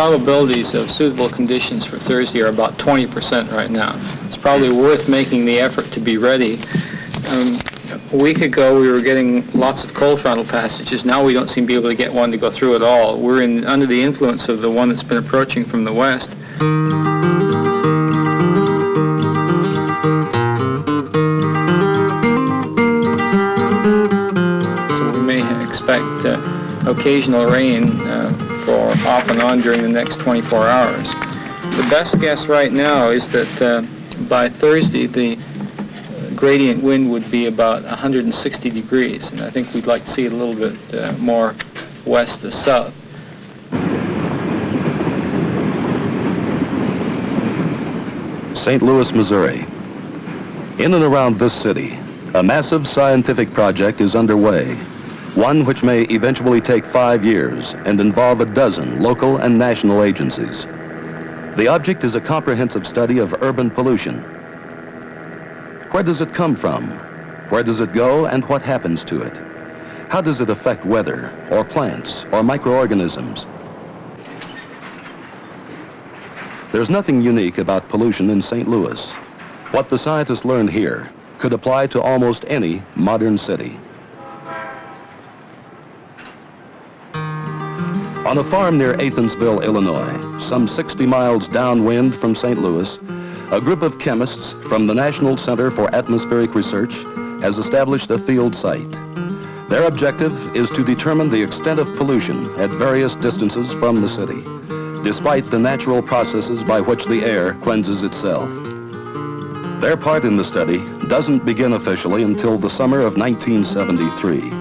probabilities of suitable conditions for Thursday are about 20% right now. It's probably worth making the effort to be ready. Um, a week ago, we were getting lots of cold frontal passages. Now we don't seem to be able to get one to go through at all. We're in, under the influence of the one that's been approaching from the west. So we may expect uh, occasional rain for off and on during the next 24 hours. The best guess right now is that uh, by Thursday, the gradient wind would be about 160 degrees, and I think we'd like to see it a little bit uh, more west to south. St. Louis, Missouri. In and around this city, a massive scientific project is underway, one which may eventually take five years and involve a dozen local and national agencies. The object is a comprehensive study of urban pollution, where does it come from? Where does it go and what happens to it? How does it affect weather or plants or microorganisms? There's nothing unique about pollution in St. Louis. What the scientists learned here could apply to almost any modern city. On a farm near Athensville, Illinois, some 60 miles downwind from St. Louis, a group of chemists from the National Center for Atmospheric Research has established a field site. Their objective is to determine the extent of pollution at various distances from the city, despite the natural processes by which the air cleanses itself. Their part in the study doesn't begin officially until the summer of 1973.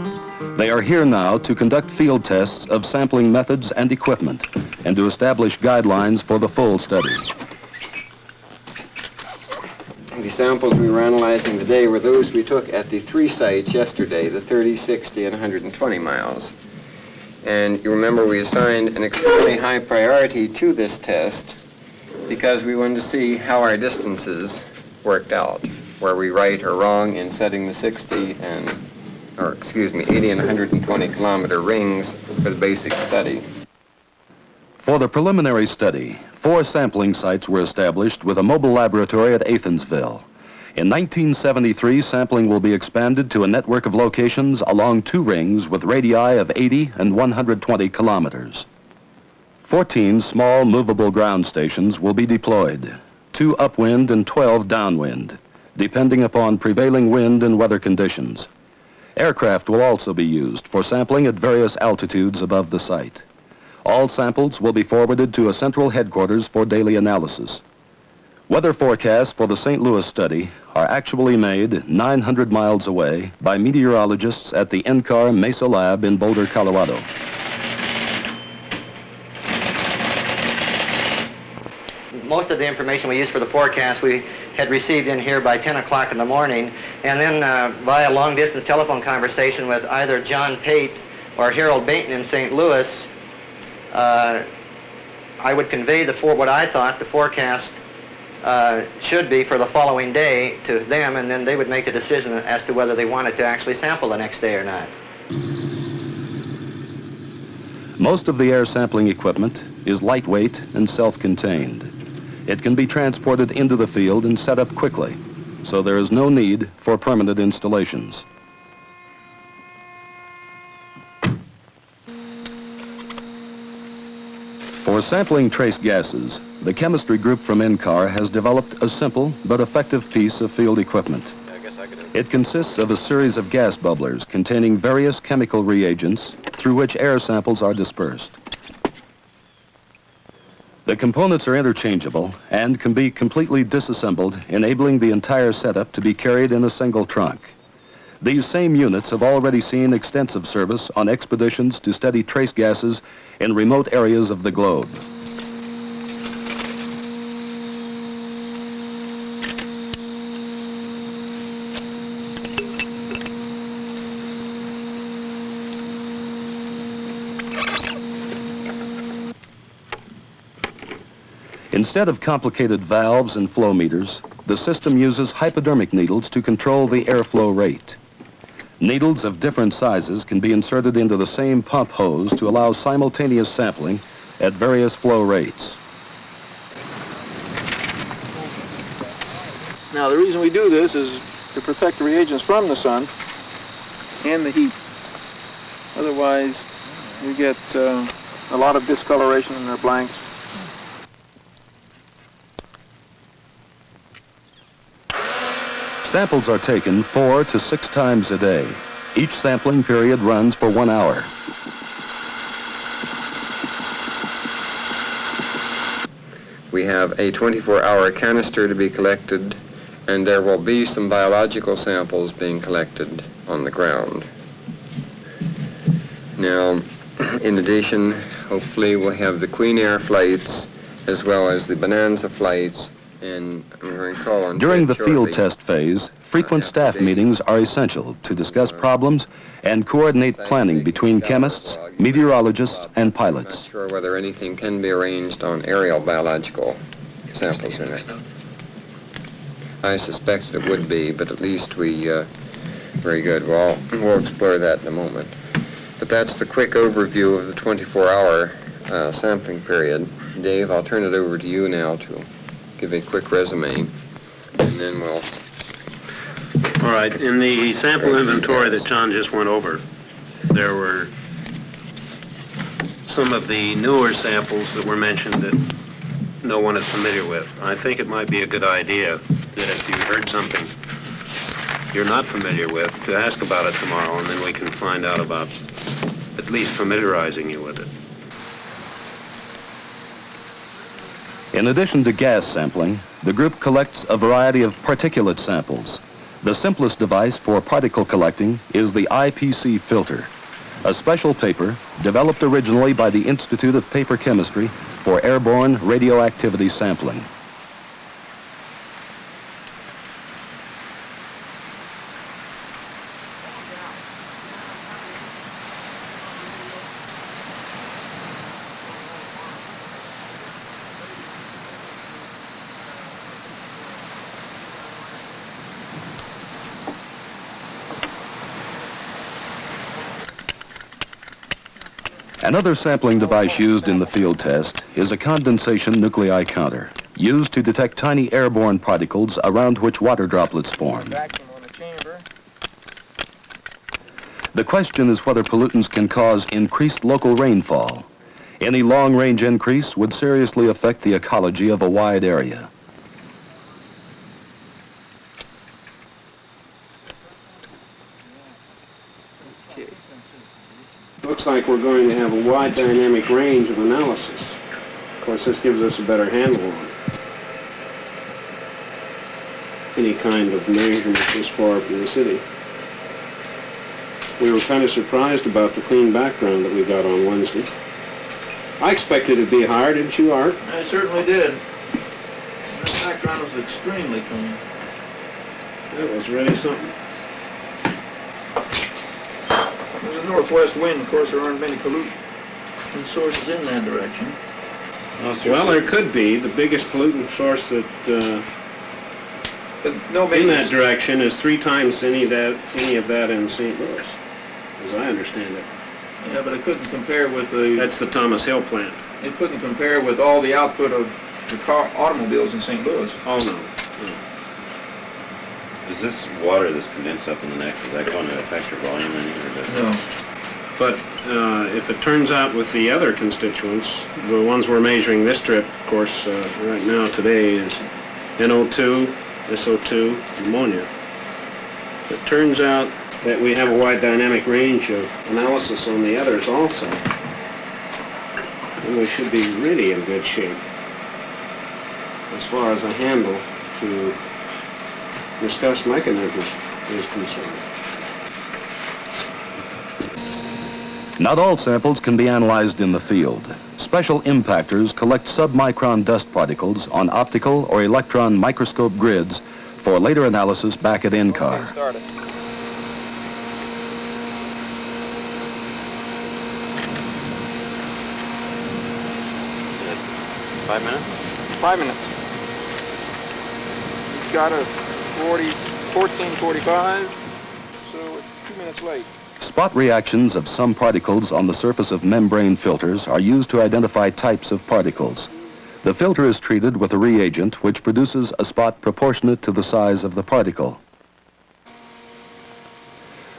They are here now to conduct field tests of sampling methods and equipment and to establish guidelines for the full study. The samples we were analyzing today were those we took at the three sites yesterday, the 30, 60, and 120 miles. And you remember we assigned an extremely high priority to this test because we wanted to see how our distances worked out. Were we right or wrong in setting the 60 and, or excuse me, 80 and 120 kilometer rings for the basic study. For the preliminary study, four sampling sites were established with a mobile laboratory at Athensville. In 1973, sampling will be expanded to a network of locations along two rings with radii of 80 and 120 kilometers. 14 small movable ground stations will be deployed, two upwind and 12 downwind, depending upon prevailing wind and weather conditions. Aircraft will also be used for sampling at various altitudes above the site. All samples will be forwarded to a central headquarters for daily analysis. Weather forecasts for the St. Louis study are actually made 900 miles away by meteorologists at the NCAR Mesa Lab in Boulder, Colorado. Most of the information we used for the forecast we had received in here by 10 o'clock in the morning, and then uh, via long-distance telephone conversation with either John Pate or Harold Baynton in St. Louis, uh, I would convey the for what I thought the forecast uh, should be for the following day to them, and then they would make a decision as to whether they wanted to actually sample the next day or not. Most of the air sampling equipment is lightweight and self-contained. It can be transported into the field and set up quickly, so there is no need for permanent installations. For sampling trace gases, the chemistry group from NCAR has developed a simple but effective piece of field equipment. It consists of a series of gas bubblers containing various chemical reagents through which air samples are dispersed. The components are interchangeable and can be completely disassembled, enabling the entire setup to be carried in a single trunk. These same units have already seen extensive service on expeditions to study trace gases in remote areas of the globe. Instead of complicated valves and flow meters, the system uses hypodermic needles to control the airflow rate. Needles of different sizes can be inserted into the same pump hose to allow simultaneous sampling at various flow rates. Now, the reason we do this is to protect the reagents from the sun and the heat. Otherwise, you get uh, a lot of discoloration in their blanks. Samples are taken four to six times a day. Each sampling period runs for one hour. We have a 24-hour canister to be collected, and there will be some biological samples being collected on the ground. Now, in addition, hopefully we'll have the Queen Air flights as well as the Bonanza flights, and I'm going to call on During the field test phase, frequent staff meetings are essential to discuss problems and coordinate planning between chemists, meteorologists, and I'm pilots. not sure whether anything can be arranged on aerial biological samples in it. I suspected it would be, but at least we, uh, very good. Well, we'll explore that in a moment. But that's the quick overview of the 24-hour uh, sampling period. Dave, I'll turn it over to you now to give a quick resume, and then we'll All right, in the sample inventory that John just went over, there were some of the newer samples that were mentioned that no one is familiar with. I think it might be a good idea that if you heard something you're not familiar with, to ask about it tomorrow, and then we can find out about at least familiarizing you with it. In addition to gas sampling, the group collects a variety of particulate samples. The simplest device for particle collecting is the IPC filter, a special paper developed originally by the Institute of Paper Chemistry for airborne radioactivity sampling. Another sampling device used in the field test is a condensation nuclei counter, used to detect tiny airborne particles around which water droplets form. The. Question is whether pollutants can cause increased local rainfall. Any long-range increase would seriously affect the ecology of a wide area. Looks like we're going to have a wide dynamic range of analysis. Of course, this gives us a better handle on any kind of measurement this far from the city. We were kind of surprised about the clean background that we got on Wednesday. I expected it to be higher, didn't you, Art? I certainly did. That background was extremely clean. That was really something. A northwest wind, of course, there aren't many pollutant sources in that direction. Well, there could be. The biggest pollutant source that, uh, no in that direction is three times any of that, any of that in St. Louis, as I understand it. yeah, but it couldn't compare with the, That's the Thomas Hill plant. it couldn't compare with all the output of the car, automobiles in St. Louis. Oh, no. Is this water that's condensed up in the neck, is that going to affect your volume any, or does? No. But uh, if it turns out with the other constituents, the ones we're measuring this trip, of course, uh, right now today is NO2, SO2, ammonia. It turns out that we have a wide dynamic range of analysis on the others also, then we should be really in good shape as far as a handle to discuss mechanism is concerned. Not all samples can be analyzed in the field. Special impactors collect submicron dust particles on optical or electron microscope grids for later analysis back at NCAR. Started. Five minutes? Five minutes. He's got a 40, 1445, so two minutes late. Spot reactions of some particles on the surface of membrane filters are used to identify types of particles. The filter is treated with a reagent which produces a spot proportionate to the size of the particle.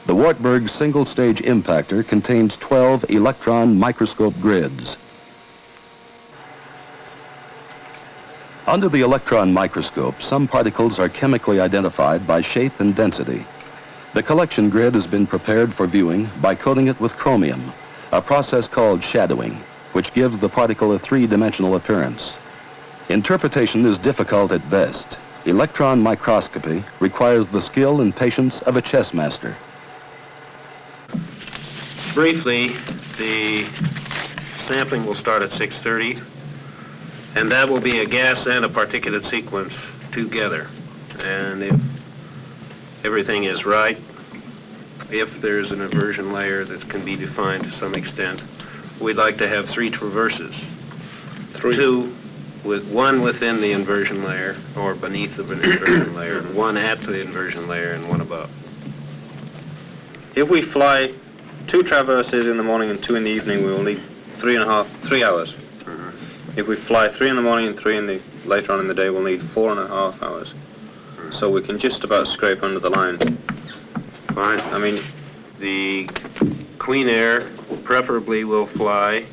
The Wartburg single-stage impactor contains 12 electron microscope grids. Under the electron microscope, some particles are chemically identified by shape and density. The collection grid has been prepared for viewing by coating it with chromium, a process called shadowing, which gives the particle a three-dimensional appearance. Interpretation is difficult at best. Electron microscopy requires the skill and patience of a chess master. Briefly, the sampling will start at 6:30, and that will be a gas and a particulate sequence together. And if everything is right, if there's an inversion layer that can be defined to some extent, we'd like to have three traverses. Two, with one within the inversion layer, or beneath the inversion layer, and one at the inversion layer, and one above. If we fly two traverses in the morning and two in the evening, we will need three and a half, three hours. If we fly three in the morning and three in the later on in the day, we'll need four and a half hours. So we can just about scrape under the line. Fine. I mean, The Queen Air preferably will fly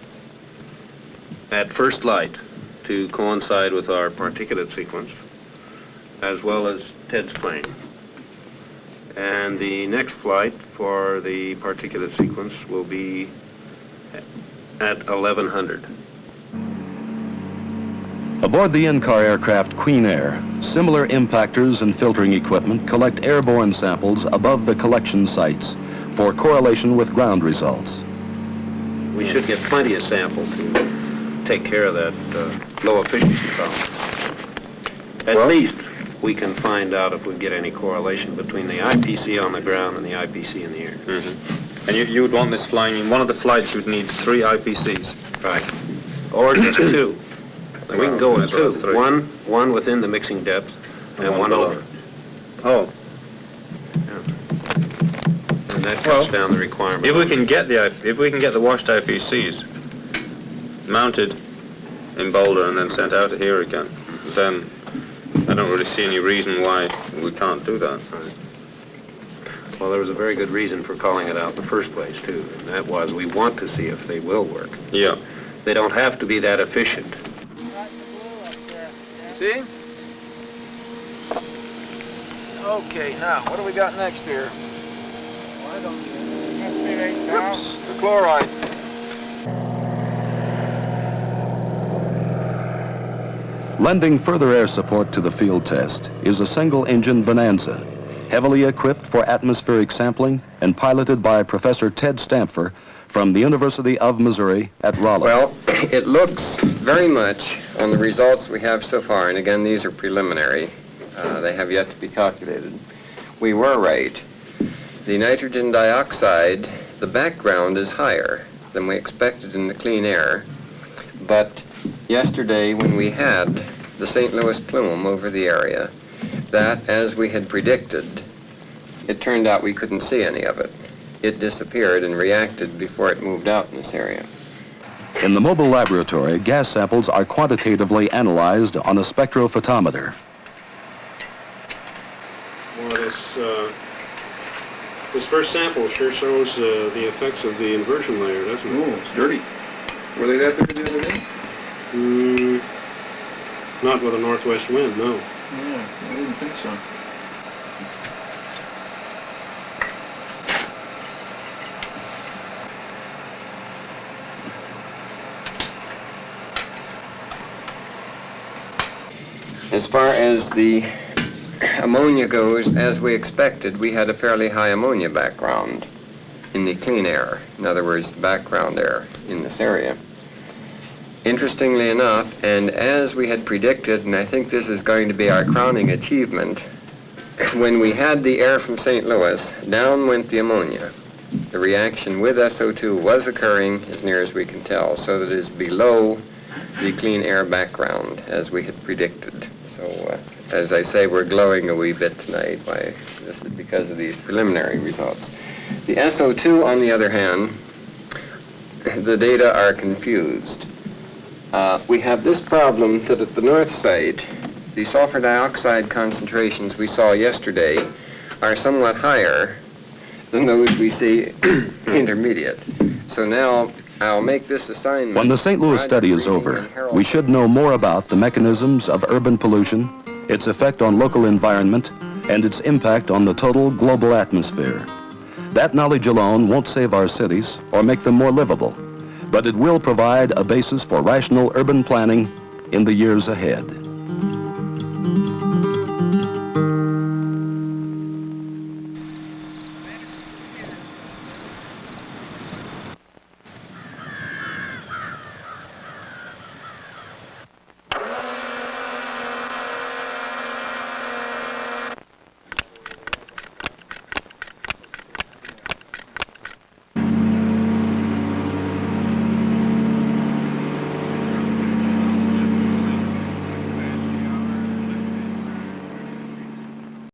at first light to coincide with our particulate sequence, as well as Ted's plane. And the next flight for the particulate sequence will be at 1100. Aboard the NCAR aircraft Queen Air, similar impactors and filtering equipment collect airborne samples above the collection sites for correlation with ground results. We should get plenty of samples to take care of that uh, low efficiency problem. At least we can find out if we get any correlation between the IPC on the ground and the IPC in the air. and you, you would want this flying, in one of the flights you would need three IPCs. Right. Or just two. We can go with Well, two. One, one within the mixing depth and one over. Oh, Yeah. And that Well, down the requirement. if we can get the, if we can get the washed IPCs mounted in Boulder and then sent out of here again, then I don't really see any reason why we can't do that. Well, there was a very good reason for calling it out in the first place, too. And that was, we want to see if they will work. Yeah. They don't have to be that efficient. See? Okay, now, what do we got next here? Whoops, the chloride. Lending further air support to the field test is a single-engine Bonanza, heavily equipped for atmospheric sampling and piloted by Professor Ted Stamfer from the University of Missouri at Rolla. Well, it looks very much on the results we have so far, and again, these are preliminary. Uh, they have yet to be calculated. We were right. The nitrogen dioxide, the background is higher than we expected in the clean air, but yesterday when we had the St. Louis plume over the area, that, as we had predicted, it turned out we couldn't see any of it. It disappeared and reacted before it moved out in this area. In the mobile laboratory, gas samples are quantitatively analyzed on a spectrophotometer. Well, this, uh, this first sample sure shows uh, the effects of the inversion layer, doesn't it? Oh, it's dirty. Were they that dirty the other day? Mm, not with a northwest wind, no. Yeah, I didn't think so. As far as the ammonia goes, as we expected, we had a fairly high ammonia background in the clean air. In other words, the background air in this area. Interestingly enough, and as we had predicted, and I think this is going to be our crowning achievement, when we had the air from St. Louis, down went the ammonia. The reaction with SO2 was occurring, as near as we can tell, so that it is below the clean air background, as we had predicted. So, uh, as I say, we're glowing a wee bit tonight by this is because of these preliminary results. The SO2, on the other hand, the data are confused. Uh, we have this problem that at the north site, the sulfur dioxide concentrations we saw yesterday are somewhat higher than those we see intermediate. So now I'll make this assignment. When the St. Louis study is over, we should know more about the mechanisms of urban pollution, its effect on local environment, and its impact on the total global atmosphere. That knowledge alone won't save our cities or make them more livable, but it will provide a basis for rational urban planning in the years ahead.